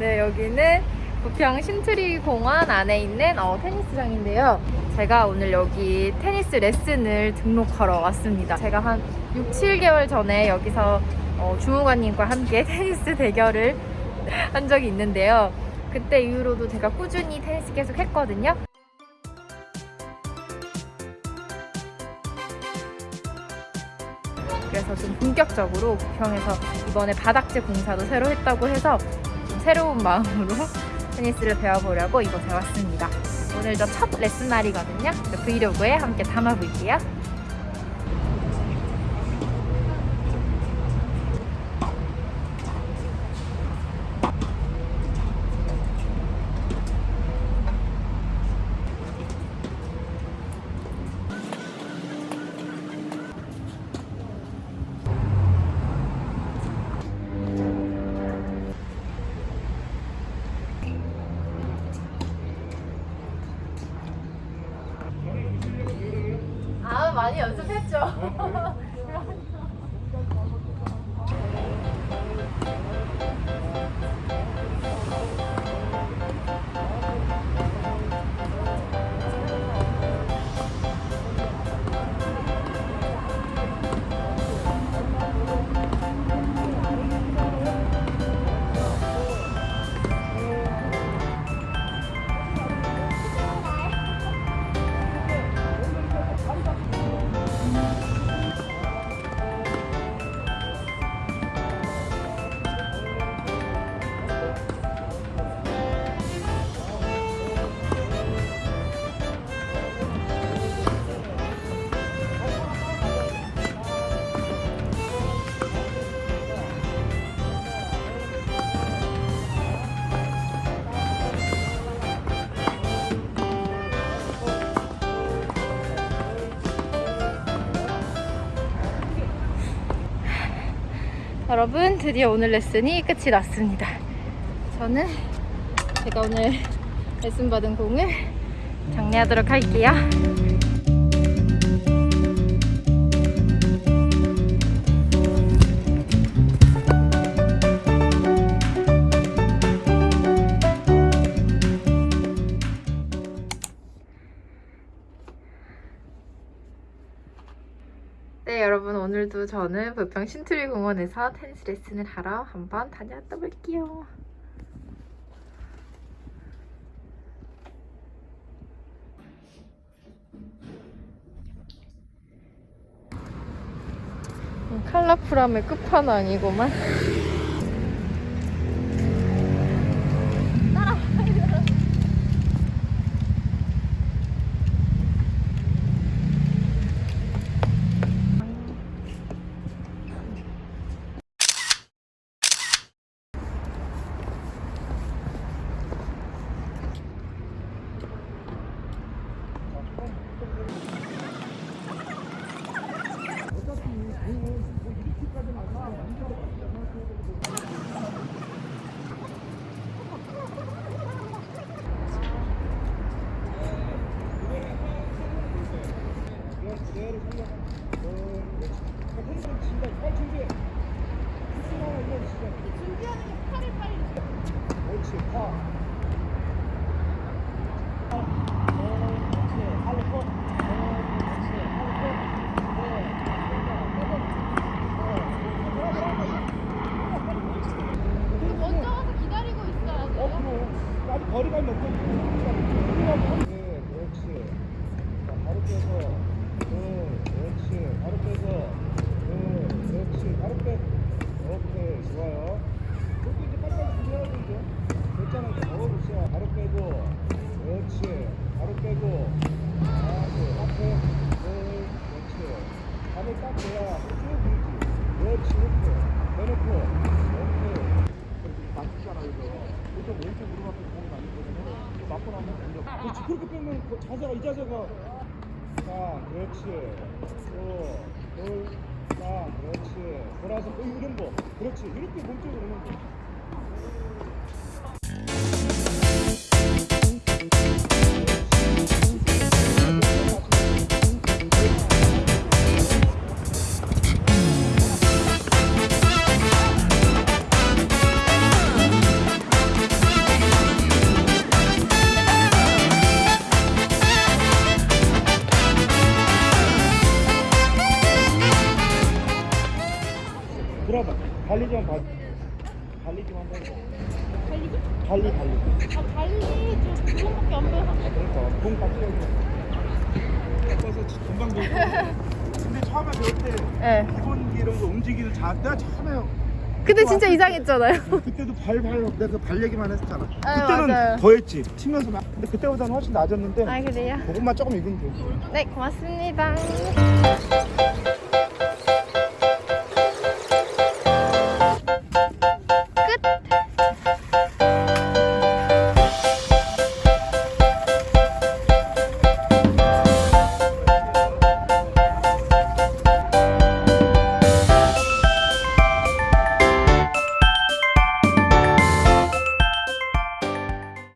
네, 여기는 부평 신트리 공원 안에 있는 어, 테니스장인데요. 제가 오늘 여기 테니스 레슨을 등록하러 왔습니다. 제가 한 6, 7개월 전에 여기서 어, 주무관님과 함께 테니스 대결을 한 적이 있는데요. 그때 이후로도 제가 꾸준히 테니스 계속 했거든요. 그래서 좀 본격적으로 부평에서 이번에 바닥재 공사도 새로 했다고 해서 좀 새로운 마음으로 테니스를 배워보려고 이곳에 왔습니다. 오늘 저첫 레슨 날이거든요. 브이로그에 함께 담아볼게요. 많이 연습했죠. 여러분 드디어 오늘 레슨이 끝이 났습니다. 저는 제가 오늘 레슨 받은 공을 정리하도록 할게요. 오늘도 저는 부평 신트리 공원에서 테니스 레슨을 하러 한번 다녀왔다 볼게요. 음, 컬러풀함의 끝판왕이구만. 错。 그 자세가 이 자세가. 자 그렇지. 또 둘, 자 그렇지. 돌아서 또 이런 거. 그렇지 이렇게 몸쪽으로 오는 거. 달리 좀 봐. 달리 좀 한번 해줘. 달리기? 달리 달리. 아 달리기 좀 그거밖에 안 배워. 그러니까 공 같이. 그래서 금방 배워. 근데 처음에 배울 때 네. 기본기 이런 거 움직이는 자 내가 처음에 근데 진짜 이상했잖아요. 그때도 발, 발, 내가 발 얘기만 했잖아. 아, 그때는 맞아요. 더 했지. 치면서 막. 근데 그때보다는 훨씬 낮았는데 아, 그래요? 그것만 조금 익으면 되지. 네, 고맙습니다.